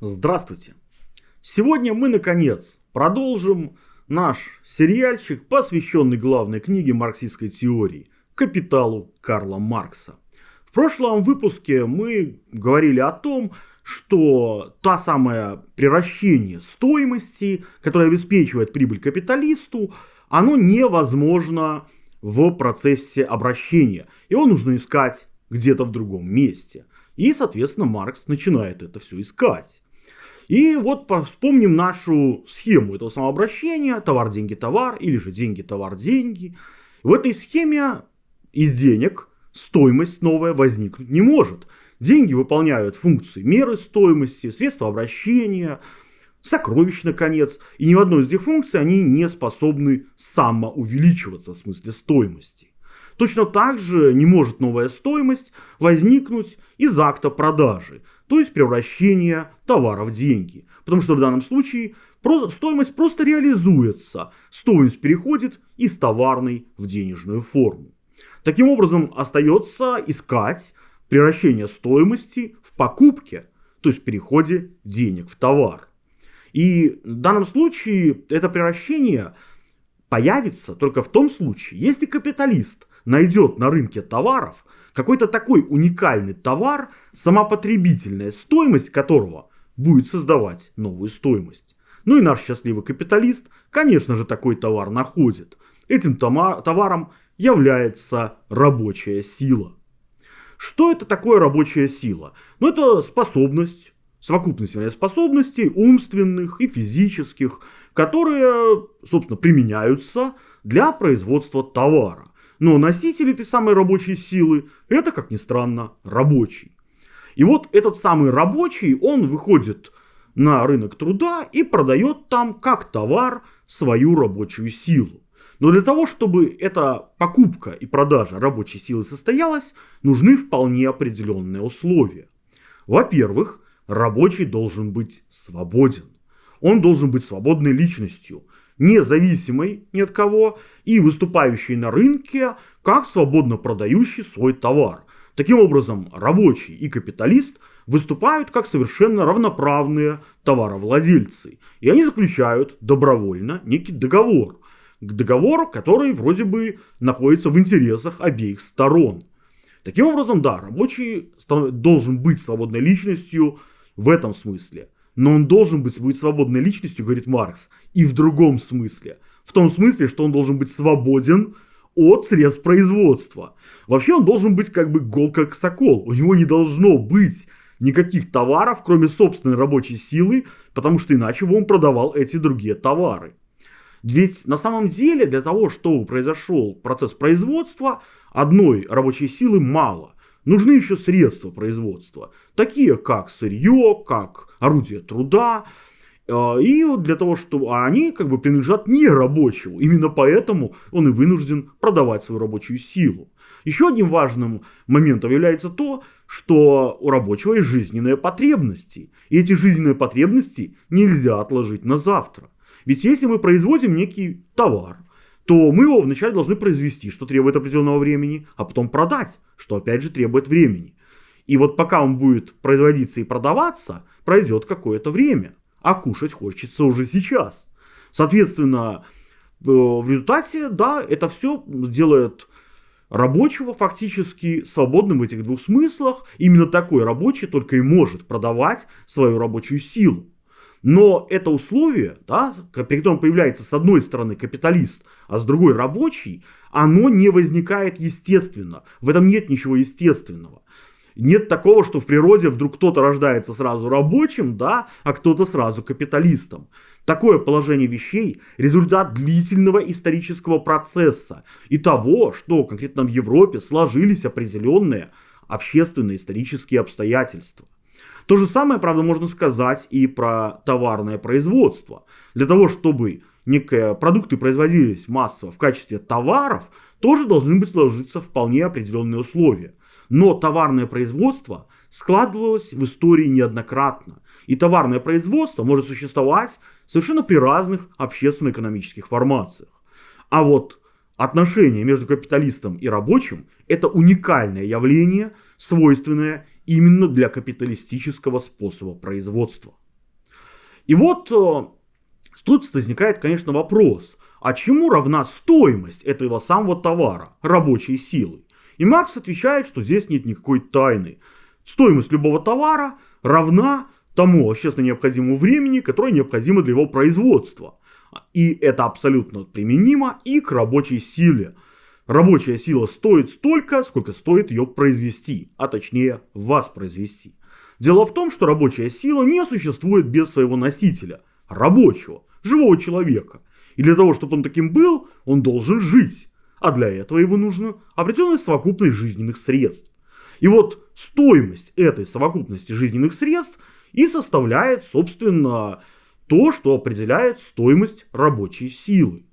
Здравствуйте! Сегодня мы, наконец, продолжим наш сериальчик, посвященный главной книге марксистской теории «Капиталу Карла Маркса». В прошлом выпуске мы говорили о том, что та самая превращение стоимости, которое обеспечивает прибыль капиталисту, оно невозможно в процессе обращения. Его нужно искать где-то в другом месте. И, соответственно, Маркс начинает это все искать. И вот вспомним нашу схему этого самообращения. Товар, деньги, товар. Или же деньги, товар, деньги. В этой схеме из денег стоимость новая возникнуть не может. Деньги выполняют функции меры стоимости, средства обращения, сокровищ, наконец. И ни в одной из этих функций они не способны самоувеличиваться в смысле стоимости. Точно так же не может новая стоимость возникнуть из акта продажи, то есть превращения товара в деньги. Потому что в данном случае стоимость просто реализуется, стоимость переходит из товарной в денежную форму. Таким образом, остается искать превращение стоимости в покупке, то есть переходе денег в товар. И в данном случае это превращение появится только в том случае, если капиталист найдет на рынке товаров какой-то такой уникальный товар, сама потребительная стоимость которого будет создавать новую стоимость. Ну и наш счастливый капиталист, конечно же, такой товар находит. Этим товаром является рабочая сила. Что это такое рабочая сила? Ну это способность, совокупность вернее, способностей умственных и физических, которые, собственно, применяются для производства товара. Но носитель этой самой рабочей силы, это, как ни странно, рабочий. И вот этот самый рабочий, он выходит на рынок труда и продает там как товар свою рабочую силу. Но для того, чтобы эта покупка и продажа рабочей силы состоялась, нужны вполне определенные условия. Во-первых, рабочий должен быть свободен. Он должен быть свободной личностью, независимой ни от кого и выступающей на рынке как свободно продающий свой товар. Таким образом, рабочий и капиталист выступают как совершенно равноправные товаровладельцы. И они заключают добровольно некий договор. К договору, который вроде бы находится в интересах обеих сторон. Таким образом, да, рабочий должен быть свободной личностью в этом смысле. Но он должен быть, быть свободной личностью, говорит Маркс, и в другом смысле. В том смысле, что он должен быть свободен от средств производства. Вообще он должен быть как бы гол как сокол. У него не должно быть никаких товаров, кроме собственной рабочей силы, потому что иначе бы он продавал эти другие товары. Ведь на самом деле для того, чтобы произошел процесс производства, одной рабочей силы мало. Нужны еще средства производства, такие как сырье, как орудие труда. Э, и для того, чтобы они как бы принадлежат не рабочему. Именно поэтому он и вынужден продавать свою рабочую силу. Еще одним важным моментом является то, что у рабочего есть жизненные потребности. И эти жизненные потребности нельзя отложить на завтра. Ведь если мы производим некий товар, то мы его вначале должны произвести, что требует определенного времени, а потом продать, что опять же требует времени. И вот пока он будет производиться и продаваться, пройдет какое-то время. А кушать хочется уже сейчас. Соответственно, э, в результате, да, это все делает рабочего фактически свободным в этих двух смыслах. Именно такой рабочий только и может продавать свою рабочую силу. Но это условие, да, при котором появляется с одной стороны капиталист, а с другой рабочий, оно не возникает естественно. В этом нет ничего естественного. Нет такого, что в природе вдруг кто-то рождается сразу рабочим, да, а кто-то сразу капиталистом. Такое положение вещей – результат длительного исторического процесса и того, что конкретно в Европе сложились определенные общественные исторические обстоятельства. То же самое, правда, можно сказать и про товарное производство. Для того, чтобы некие продукты производились массово в качестве товаров, тоже должны быть сложиться вполне определенные условия. Но товарное производство складывалось в истории неоднократно. И товарное производство может существовать совершенно при разных общественно-экономических формациях. А вот отношения между капиталистом и рабочим – это уникальное явление, свойственное именно для капиталистического способа производства. И вот э, тут возникает, конечно, вопрос, а чему равна стоимость этого самого товара, рабочей силы? И Маркс отвечает, что здесь нет никакой тайны. Стоимость любого товара равна тому общественно необходимому времени, которое необходимо для его производства. И это абсолютно применимо и к рабочей силе. Рабочая сила стоит столько, сколько стоит ее произвести, а точнее воспроизвести. Дело в том, что рабочая сила не существует без своего носителя, рабочего, живого человека. И для того, чтобы он таким был, он должен жить. А для этого его нужно определенная совокупность жизненных средств. И вот стоимость этой совокупности жизненных средств и составляет, собственно, то, что определяет стоимость рабочей силы.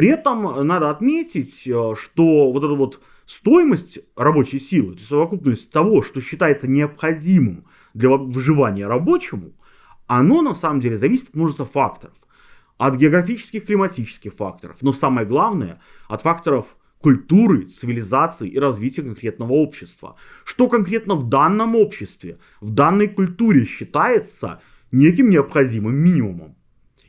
При этом надо отметить, э, что вот эта вот стоимость рабочей силы, то есть совокупность того, что считается необходимым для выживания рабочему, оно на самом деле зависит от множества факторов. От географических, климатических факторов, но самое главное, от факторов культуры, цивилизации и развития конкретного общества. Что конкретно в данном обществе, в данной культуре считается неким необходимым минимумом.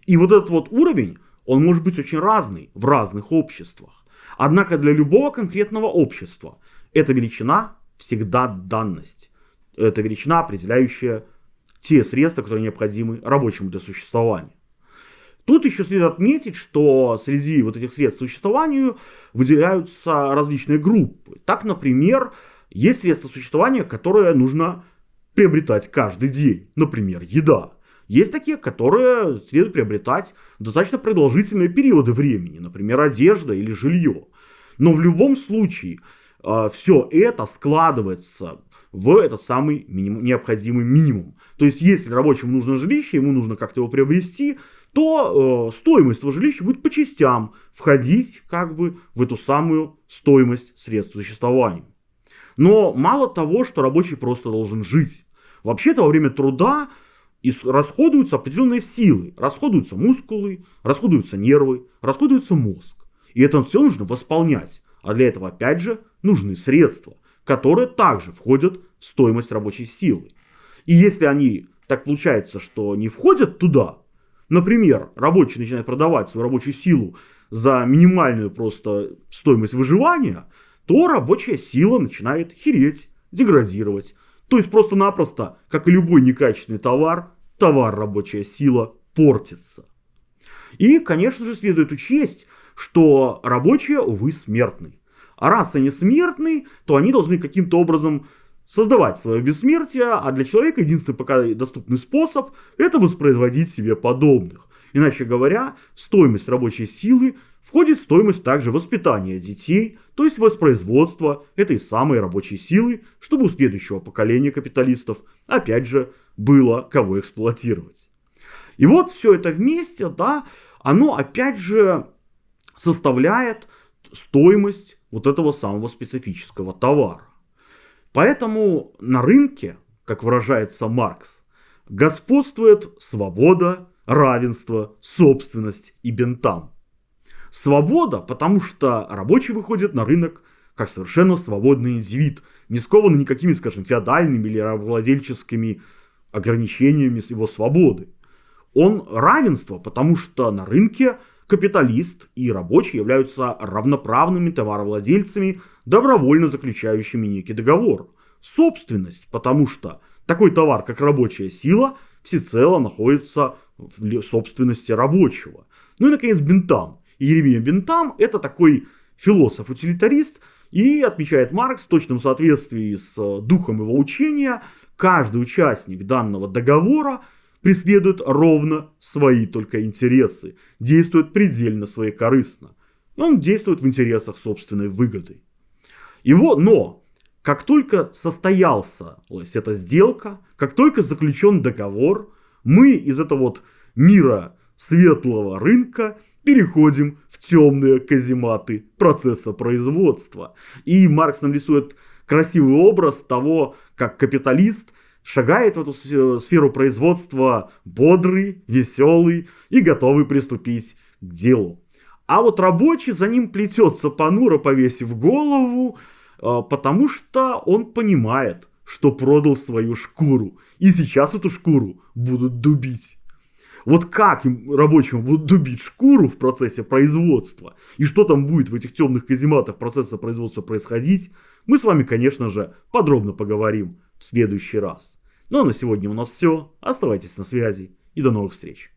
И вот этот вот уровень, он может быть очень разный в разных обществах. Однако для любого конкретного общества эта величина всегда данность. Это величина, определяющая те средства, которые необходимы рабочему для существования. Тут еще следует отметить, что среди вот этих средств существованию выделяются различные группы. Так, например, есть средства существования, которые нужно приобретать каждый день. Например, еда. Есть такие, которые следует приобретать достаточно продолжительные периоды времени, например, одежда или жилье. Но в любом случае э, все это складывается в этот самый минимум, необходимый минимум. То есть, если рабочему нужно жилище, ему нужно как-то его приобрести, то э, стоимость этого жилища будет по частям входить как бы в эту самую стоимость средств существования. Но мало того, что рабочий просто должен жить. Вообще-то во время труда расходуются определенные силы. Расходуются мускулы, расходуются нервы, расходуется мозг. И это все нужно восполнять. А для этого опять же нужны средства, которые также входят в стоимость рабочей силы. И если они, так получается, что не входят туда, например, рабочий начинает продавать свою рабочую силу за минимальную просто стоимость выживания, то рабочая сила начинает хереть, деградировать. То есть просто-напросто, как и любой некачественный товар, товар рабочая сила портится. И, конечно же, следует учесть, что рабочие, увы, смертны. А раз они смертны, то они должны каким-то образом создавать свое бессмертие, а для человека единственный пока доступный способ – это воспроизводить себе подобных. Иначе говоря, стоимость рабочей силы входит стоимость также воспитания детей, то есть воспроизводства этой самой рабочей силы, чтобы у следующего поколения капиталистов, опять же, было кого эксплуатировать. И вот все это вместе, да, оно опять же составляет стоимость вот этого самого специфического товара. Поэтому на рынке, как выражается Маркс, господствует свобода, равенство, собственность и бентам. Свобода, потому что рабочий выходит на рынок как совершенно свободный индивид, не скованный никакими, скажем, феодальными или рабовладельческими ограничениями его свободы. Он равенство, потому что на рынке капиталист и рабочий являются равноправными товаровладельцами, добровольно заключающими некий договор. Собственность, потому что такой товар, как рабочая сила, всецело находится в собственности рабочего. Ну и, наконец, Бентам. Еремия Бентам – это такой философ-утилитарист, и отмечает Маркс в точном соответствии с духом его учения, каждый участник данного договора – преследует ровно свои только интересы, действует предельно своекорыстно. Он действует в интересах собственной выгоды. Его, но, как только состоялась эта сделка, как только заключен договор, мы из этого вот мира светлого рынка переходим в темные казематы процесса производства. И Маркс нам рисует красивый образ того, как капиталист – шагает в эту сферу производства бодрый, веселый и готовый приступить к делу. А вот рабочий за ним плетется понуро, повесив голову, а, потому что он понимает, что продал свою шкуру. И сейчас эту шкуру будут дубить. Вот как им рабочим будут дубить шкуру в процессе производства, и что там будет в этих темных казематах процесса производства происходить, мы с вами, конечно же, подробно поговорим в следующий раз. Ну а на сегодня у нас все. Оставайтесь на связи и до новых встреч.